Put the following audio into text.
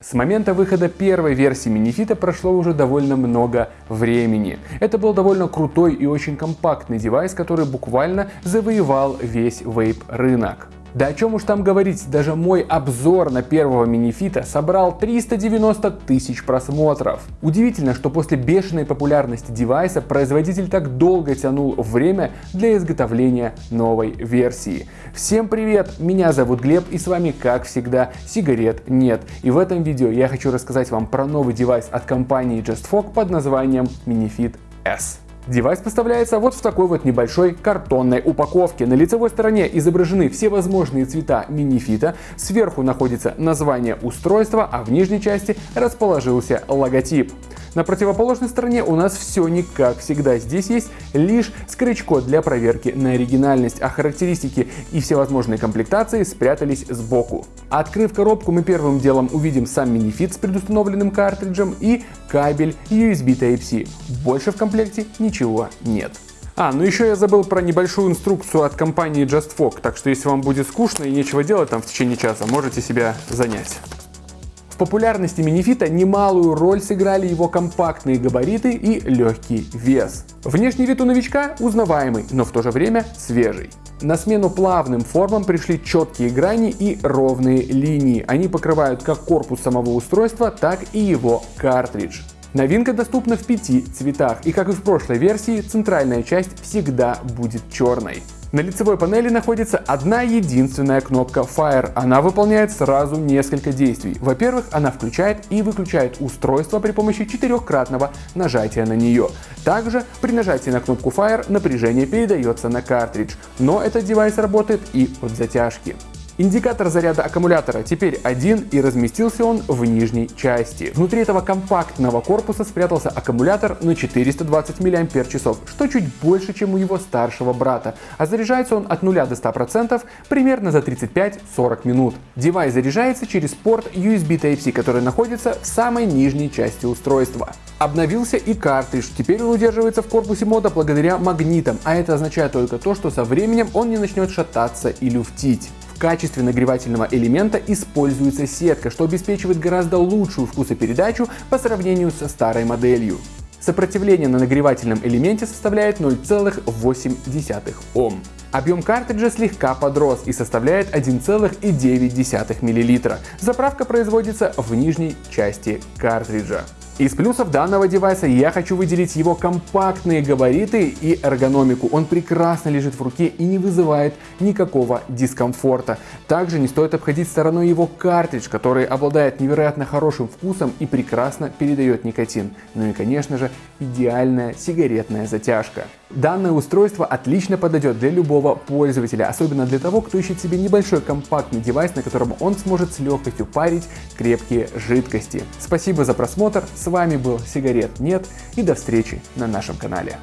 С момента выхода первой версии минифита прошло уже довольно много времени. Это был довольно крутой и очень компактный девайс, который буквально завоевал весь вейп рынок. Да о чем уж там говорить, даже мой обзор на первого минифита собрал 390 тысяч просмотров. Удивительно, что после бешеной популярности девайса производитель так долго тянул время для изготовления новой версии. Всем привет, меня зовут Глеб и с вами как всегда сигарет нет. И в этом видео я хочу рассказать вам про новый девайс от компании JustFog под названием Minifit S. Девайс поставляется вот в такой вот небольшой картонной упаковке. На лицевой стороне изображены все возможные цвета Minifit а, сверху находится название устройства, а в нижней части расположился логотип. На противоположной стороне у нас все не как всегда. Здесь есть лишь скретч-код для проверки на оригинальность, а характеристики и всевозможные комплектации спрятались сбоку. Открыв коробку, мы первым делом увидим сам Minifit с предустановленным картриджем и кабель USB Type-C. Больше в комплекте ничего нет. А, ну еще я забыл про небольшую инструкцию от компании JustFog, так что если вам будет скучно и нечего делать там в течение часа, можете себя занять популярности минифита немалую роль сыграли его компактные габариты и легкий вес. Внешний вид у новичка узнаваемый, но в то же время свежий. На смену плавным формам пришли четкие грани и ровные линии. Они покрывают как корпус самого устройства, так и его картридж. Новинка доступна в пяти цветах, и как и в прошлой версии, центральная часть всегда будет черной. На лицевой панели находится одна единственная кнопка Fire. Она выполняет сразу несколько действий. Во-первых, она включает и выключает устройство при помощи четырехкратного нажатия на нее. Также при нажатии на кнопку Fire напряжение передается на картридж, но этот девайс работает и от затяжки. Индикатор заряда аккумулятора теперь один и разместился он в нижней части. Внутри этого компактного корпуса спрятался аккумулятор на 420 мАч, что чуть больше, чем у его старшего брата, а заряжается он от 0 до 100% примерно за 35-40 минут. Девайс заряжается через порт USB Type-C, который находится в самой нижней части устройства. Обновился и картридж, теперь он удерживается в корпусе мода благодаря магнитам, а это означает только то, что со временем он не начнет шататься и люфтить. В качестве нагревательного элемента используется сетка, что обеспечивает гораздо лучшую вкусопередачу по сравнению со старой моделью. Сопротивление на нагревательном элементе составляет 0,8 Ом. Объем картриджа слегка подрос и составляет 1,9 мл. Заправка производится в нижней части картриджа. Из плюсов данного девайса я хочу выделить его компактные габариты и эргономику. Он прекрасно лежит в руке и не вызывает никакого дискомфорта. Также не стоит обходить стороной его картридж, который обладает невероятно хорошим вкусом и прекрасно передает никотин. Ну и конечно же идеальная сигаретная затяжка. Данное устройство отлично подойдет для любого пользователя, особенно для того, кто ищет себе небольшой компактный девайс, на котором он сможет с легкостью парить крепкие жидкости. Спасибо за просмотр, с вами был Сигарет Нет и до встречи на нашем канале.